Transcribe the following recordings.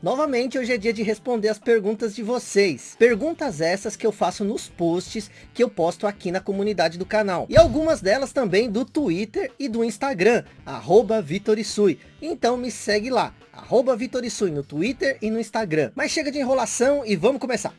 Novamente, hoje é dia de responder as perguntas de vocês. Perguntas essas que eu faço nos posts que eu posto aqui na comunidade do canal. E algumas delas também do Twitter e do Instagram, arroba Vitorisui. Então me segue lá, arroba Vitorisui no Twitter e no Instagram. Mas chega de enrolação e vamos começar.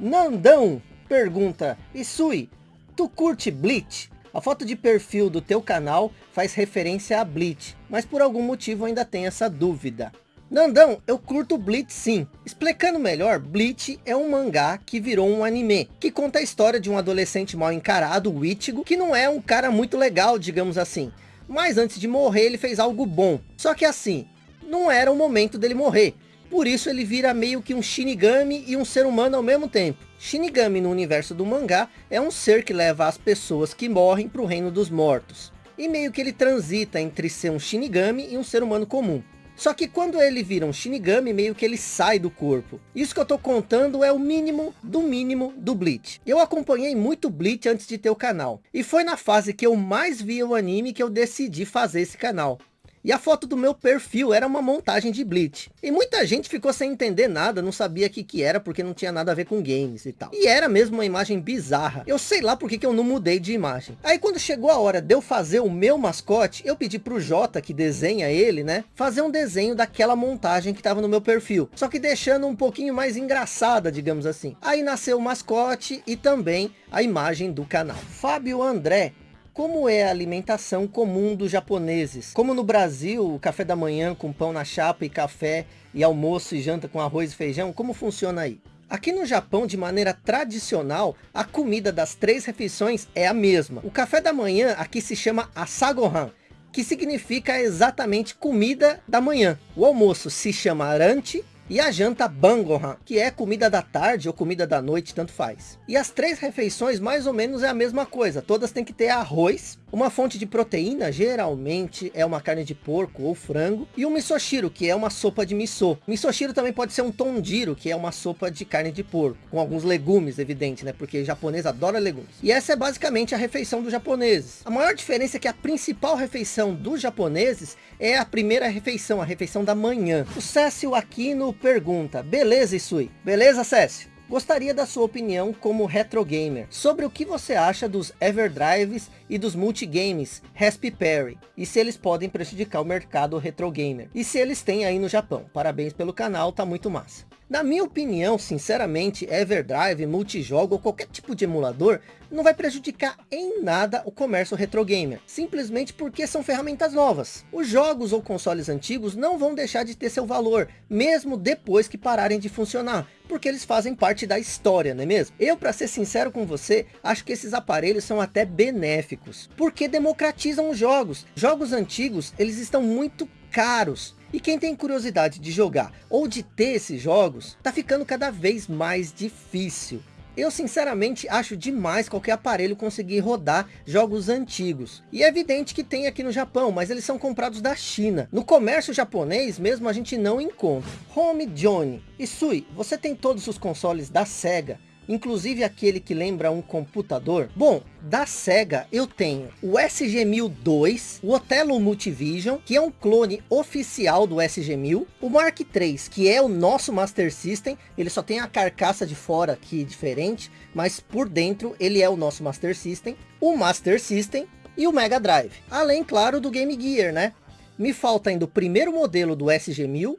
Nandão pergunta, Isui, tu curte Bleach? A foto de perfil do teu canal faz referência a Bleach, mas por algum motivo ainda tem essa dúvida. Nandão, eu curto Bleach sim. Explicando melhor, Bleach é um mangá que virou um anime, que conta a história de um adolescente mal encarado, o Ichigo, que não é um cara muito legal, digamos assim. Mas antes de morrer ele fez algo bom. Só que assim, não era o momento dele morrer. Por isso ele vira meio que um Shinigami e um ser humano ao mesmo tempo. Shinigami no universo do mangá é um ser que leva as pessoas que morrem para o reino dos mortos. E meio que ele transita entre ser um Shinigami e um ser humano comum. Só que quando ele vira um Shinigami, meio que ele sai do corpo. Isso que eu tô contando é o mínimo do mínimo do Bleach. Eu acompanhei muito Bleach antes de ter o canal. E foi na fase que eu mais via o anime que eu decidi fazer esse canal. E a foto do meu perfil era uma montagem de Bleach. E muita gente ficou sem entender nada, não sabia o que, que era, porque não tinha nada a ver com games e tal. E era mesmo uma imagem bizarra. Eu sei lá porque que eu não mudei de imagem. Aí quando chegou a hora de eu fazer o meu mascote, eu pedi pro Jota, que desenha ele, né? Fazer um desenho daquela montagem que tava no meu perfil. Só que deixando um pouquinho mais engraçada, digamos assim. Aí nasceu o mascote e também a imagem do canal. Fábio André como é a alimentação comum dos japoneses? Como no Brasil, o café da manhã com pão na chapa e café, e almoço e janta com arroz e feijão, como funciona aí? Aqui no Japão, de maneira tradicional, a comida das três refeições é a mesma. O café da manhã aqui se chama asagohan, que significa exatamente comida da manhã. O almoço se chama aranti e a janta Bangohan, que é comida da tarde ou comida da noite, tanto faz. E as três refeições mais ou menos é a mesma coisa. Todas têm que ter arroz, uma fonte de proteína, geralmente é uma carne de porco ou frango, e um misoshiro, que é uma sopa de miso. Misoshiro também pode ser um tondiro, que é uma sopa de carne de porco, com alguns legumes, evidente, né? Porque o japonês adora legumes. E essa é basicamente a refeição dos japoneses. A maior diferença é que a principal refeição dos japoneses é a primeira refeição, a refeição da manhã. O Cécio Aquino pergunta, beleza Isui? Beleza Cécio? Gostaria da sua opinião como retro gamer sobre o que você acha dos Everdrives e dos multigames Raspberry e se eles podem prejudicar o mercado retro gamer e se eles têm aí no Japão. Parabéns pelo canal, tá muito massa. Na minha opinião, sinceramente, Everdrive, multijogo ou qualquer tipo de emulador não vai prejudicar em nada o comércio retro gamer, simplesmente porque são ferramentas novas. Os jogos ou consoles antigos não vão deixar de ter seu valor, mesmo depois que pararem de funcionar, porque eles fazem parte da história, não é mesmo? Eu, para ser sincero com você, acho que esses aparelhos são até benéficos, porque democratizam os jogos. Jogos antigos, eles estão muito caros, e quem tem curiosidade de jogar ou de ter esses jogos, tá ficando cada vez mais difícil. Eu sinceramente acho demais qualquer aparelho conseguir rodar jogos antigos. E é evidente que tem aqui no Japão, mas eles são comprados da China. No comércio japonês mesmo a gente não encontra. Home Johnny. Isui, você tem todos os consoles da SEGA inclusive aquele que lembra um computador. Bom, da SEGA eu tenho o SG-1002, o Otelo Multivision, que é um clone oficial do SG-1000, o Mark III, que é o nosso Master System, ele só tem a carcaça de fora aqui diferente, mas por dentro ele é o nosso Master System, o Master System e o Mega Drive. Além, claro, do Game Gear, né? Me falta ainda o primeiro modelo do SG-1000,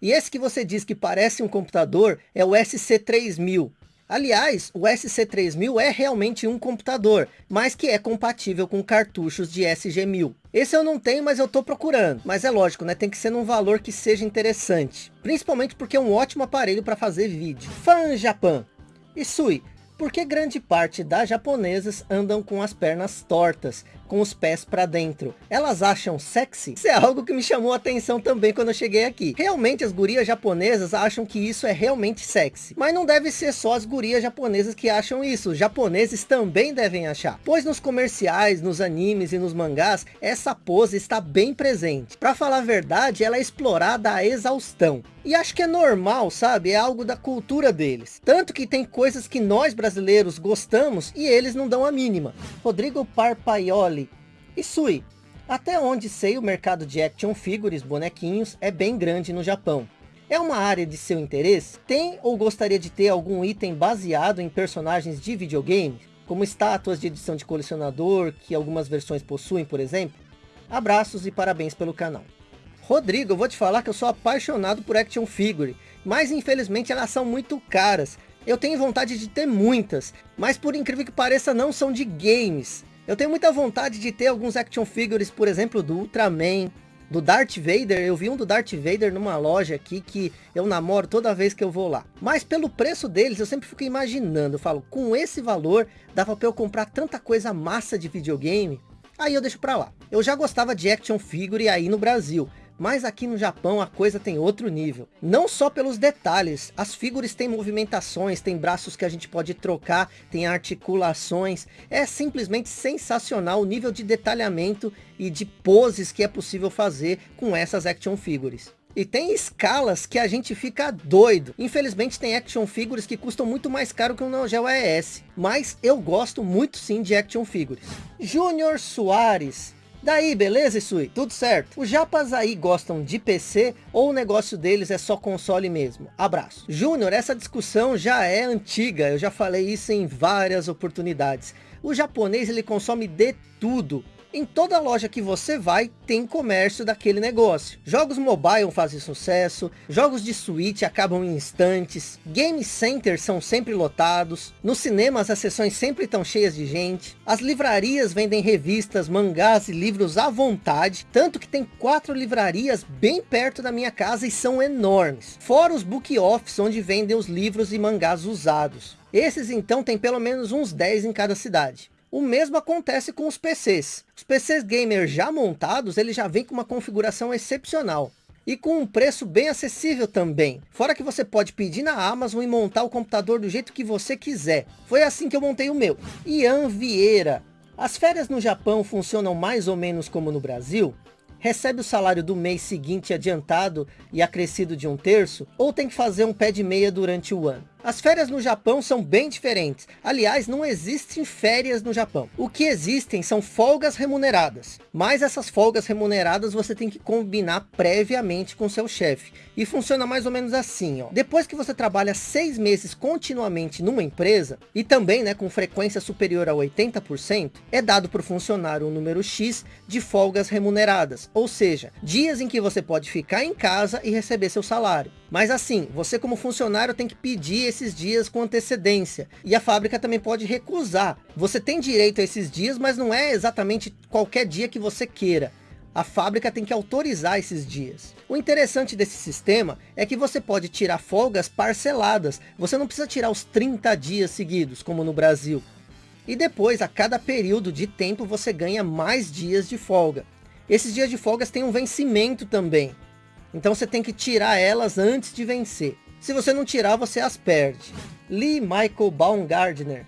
e esse que você diz que parece um computador é o SC3000, Aliás, o SC3000 é realmente um computador, mas que é compatível com cartuchos de SG-1000. Esse eu não tenho, mas eu estou procurando. Mas é lógico, né? Tem que ser num valor que seja interessante. Principalmente porque é um ótimo aparelho para fazer vídeo. Fan Japan. Isui, por que grande parte das japonesas andam com as pernas tortas, com os pés para dentro? Elas acham sexy? Isso é algo que me chamou a atenção também quando eu cheguei aqui. Realmente as gurias japonesas acham que isso é realmente sexy. Mas não deve ser só as gurias japonesas que acham isso. Os japoneses também devem achar. Pois nos comerciais, nos animes e nos mangás, essa pose está bem presente. Para falar a verdade, ela é explorada à exaustão. E acho que é normal, sabe? É algo da cultura deles. Tanto que tem coisas que nós brasileiros gostamos e eles não dão a mínima. Rodrigo Parpaioli. E Sui, Até onde sei, o mercado de action figures, bonequinhos, é bem grande no Japão. É uma área de seu interesse? Tem ou gostaria de ter algum item baseado em personagens de videogame? Como estátuas de edição de colecionador, que algumas versões possuem, por exemplo? Abraços e parabéns pelo canal. Rodrigo, eu vou te falar que eu sou apaixonado por action figure, mas infelizmente elas são muito caras. Eu tenho vontade de ter muitas, mas por incrível que pareça não são de games. Eu tenho muita vontade de ter alguns action figures, por exemplo, do Ultraman, do Darth Vader. Eu vi um do Darth Vader numa loja aqui que eu namoro toda vez que eu vou lá. Mas pelo preço deles, eu sempre fico imaginando. Eu falo, com esse valor, dava para eu comprar tanta coisa massa de videogame. Aí eu deixo para lá. Eu já gostava de action figure aí no Brasil. Mas aqui no Japão a coisa tem outro nível. Não só pelos detalhes, as figuras têm movimentações, tem braços que a gente pode trocar, tem articulações. É simplesmente sensacional o nível de detalhamento e de poses que é possível fazer com essas action figures. E tem escalas que a gente fica doido. Infelizmente tem action figures que custam muito mais caro que o Neo Geo ES. Mas eu gosto muito sim de action figures. Júnior Soares Daí, beleza, Isui? Tudo certo? Os japas aí gostam de PC ou o negócio deles é só console mesmo? Abraço. Júnior, essa discussão já é antiga, eu já falei isso em várias oportunidades. O japonês ele consome de tudo. Em toda loja que você vai, tem comércio daquele negócio. Jogos mobile fazem sucesso, jogos de Switch acabam em instantes, game centers são sempre lotados, nos cinemas as sessões sempre estão cheias de gente, as livrarias vendem revistas, mangás e livros à vontade, tanto que tem quatro livrarias bem perto da minha casa e são enormes. Fora os book offs, onde vendem os livros e mangás usados. Esses então tem pelo menos uns 10 em cada cidade. O mesmo acontece com os PCs. Os PCs gamer já montados, ele já vem com uma configuração excepcional. E com um preço bem acessível também. Fora que você pode pedir na Amazon e montar o computador do jeito que você quiser. Foi assim que eu montei o meu. Ian Vieira. As férias no Japão funcionam mais ou menos como no Brasil? recebe o salário do mês seguinte adiantado e acrescido de um terço, ou tem que fazer um pé de meia durante o ano. As férias no Japão são bem diferentes. Aliás, não existem férias no Japão. O que existem são folgas remuneradas. Mas essas folgas remuneradas você tem que combinar previamente com seu chefe. E funciona mais ou menos assim. Ó. Depois que você trabalha seis meses continuamente numa empresa, e também né, com frequência superior a 80%, é dado para o funcionário um número X de folgas remuneradas. Ou seja, dias em que você pode ficar em casa e receber seu salário. Mas assim, você como funcionário tem que pedir esses dias com antecedência. E a fábrica também pode recusar. Você tem direito a esses dias, mas não é exatamente qualquer dia que você queira. A fábrica tem que autorizar esses dias. O interessante desse sistema é que você pode tirar folgas parceladas. Você não precisa tirar os 30 dias seguidos, como no Brasil. E depois, a cada período de tempo, você ganha mais dias de folga. Esses dias de folgas têm um vencimento também. Então você tem que tirar elas antes de vencer. Se você não tirar, você as perde. Lee Michael Baumgardner.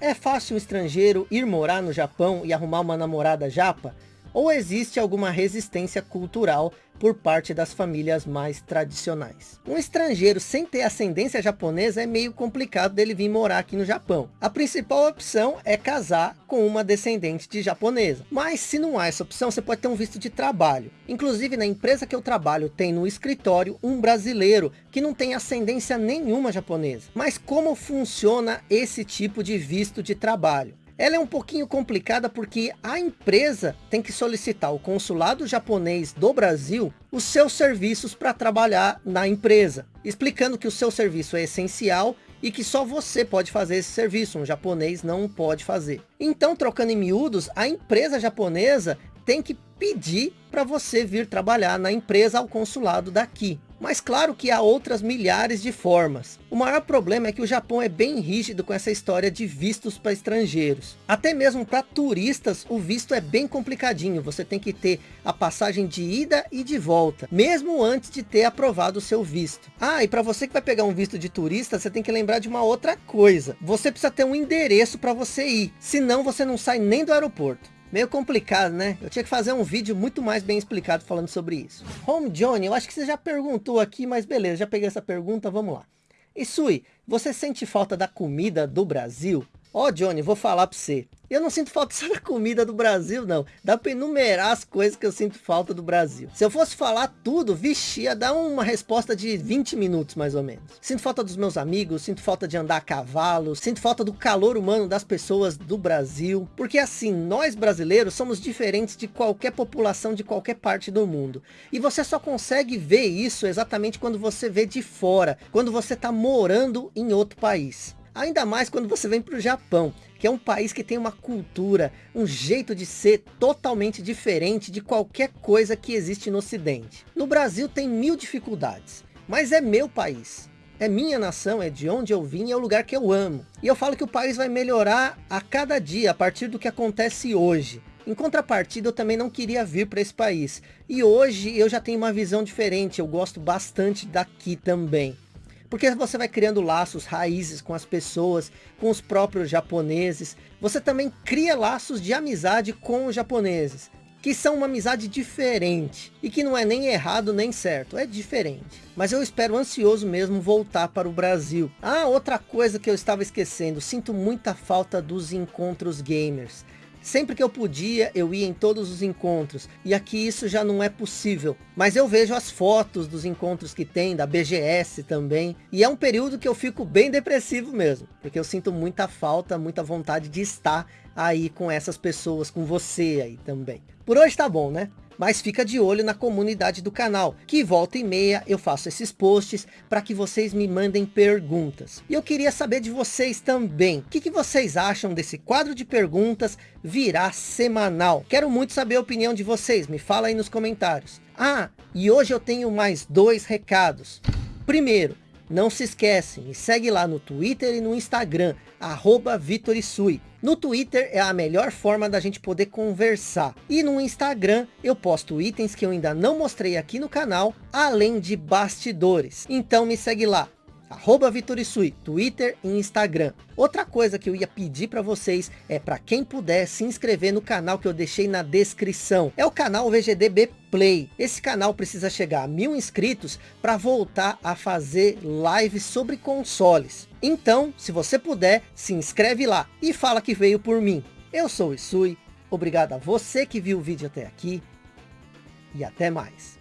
É fácil um estrangeiro ir morar no Japão e arrumar uma namorada japa? Ou existe alguma resistência cultural por parte das famílias mais tradicionais. Um estrangeiro sem ter ascendência japonesa é meio complicado dele vir morar aqui no Japão. A principal opção é casar com uma descendente de japonesa. Mas se não há essa opção, você pode ter um visto de trabalho. Inclusive na empresa que eu trabalho tem no escritório um brasileiro que não tem ascendência nenhuma japonesa. Mas como funciona esse tipo de visto de trabalho? Ela é um pouquinho complicada porque a empresa tem que solicitar ao consulado japonês do Brasil os seus serviços para trabalhar na empresa, explicando que o seu serviço é essencial e que só você pode fazer esse serviço, um japonês não pode fazer. Então, trocando em miúdos, a empresa japonesa tem que pedir para você vir trabalhar na empresa ao consulado daqui. Mas claro que há outras milhares de formas. O maior problema é que o Japão é bem rígido com essa história de vistos para estrangeiros. Até mesmo para turistas o visto é bem complicadinho. Você tem que ter a passagem de ida e de volta. Mesmo antes de ter aprovado o seu visto. Ah, e para você que vai pegar um visto de turista, você tem que lembrar de uma outra coisa. Você precisa ter um endereço para você ir. Senão você não sai nem do aeroporto. Meio complicado, né? Eu tinha que fazer um vídeo muito mais bem explicado falando sobre isso. Home Johnny, eu acho que você já perguntou aqui, mas beleza, já peguei essa pergunta, vamos lá. Isui, você sente falta da comida do Brasil? Ó, oh, Johnny, vou falar para você. Eu não sinto falta só da comida do Brasil, não. Dá para enumerar as coisas que eu sinto falta do Brasil. Se eu fosse falar tudo, vixe, ia dar uma resposta de 20 minutos, mais ou menos. Sinto falta dos meus amigos, sinto falta de andar a cavalo, sinto falta do calor humano das pessoas do Brasil. Porque assim, nós brasileiros somos diferentes de qualquer população de qualquer parte do mundo. E você só consegue ver isso exatamente quando você vê de fora, quando você está morando em outro país. Ainda mais quando você vem para o Japão, que é um país que tem uma cultura, um jeito de ser totalmente diferente de qualquer coisa que existe no ocidente. No Brasil tem mil dificuldades, mas é meu país. É minha nação, é de onde eu vim, é o lugar que eu amo. E eu falo que o país vai melhorar a cada dia, a partir do que acontece hoje. Em contrapartida, eu também não queria vir para esse país. E hoje eu já tenho uma visão diferente, eu gosto bastante daqui também. Porque você vai criando laços, raízes com as pessoas, com os próprios japoneses. Você também cria laços de amizade com os japoneses. Que são uma amizade diferente. E que não é nem errado nem certo. É diferente. Mas eu espero ansioso mesmo voltar para o Brasil. Ah, outra coisa que eu estava esquecendo. Sinto muita falta dos encontros gamers. Sempre que eu podia, eu ia em todos os encontros. E aqui isso já não é possível. Mas eu vejo as fotos dos encontros que tem, da BGS também. E é um período que eu fico bem depressivo mesmo. Porque eu sinto muita falta, muita vontade de estar aí com essas pessoas, com você aí também. Por hoje tá bom, né? Mas fica de olho na comunidade do canal, que volta e meia eu faço esses posts para que vocês me mandem perguntas. E eu queria saber de vocês também, o que, que vocês acham desse quadro de perguntas virar semanal? Quero muito saber a opinião de vocês, me fala aí nos comentários. Ah, e hoje eu tenho mais dois recados. Primeiro, não se esquece, me segue lá no Twitter e no Instagram, arroba Vitorisui. No Twitter é a melhor forma da gente poder conversar. E no Instagram eu posto itens que eu ainda não mostrei aqui no canal, além de bastidores. Então me segue lá, arroba Vitorisui, Twitter e Instagram. Outra coisa que eu ia pedir para vocês é para quem puder se inscrever no canal que eu deixei na descrição. É o canal VGDB Play. Esse canal precisa chegar a mil inscritos para voltar a fazer lives sobre consoles. Então, se você puder, se inscreve lá e fala que veio por mim. Eu sou o Isui, obrigado a você que viu o vídeo até aqui e até mais.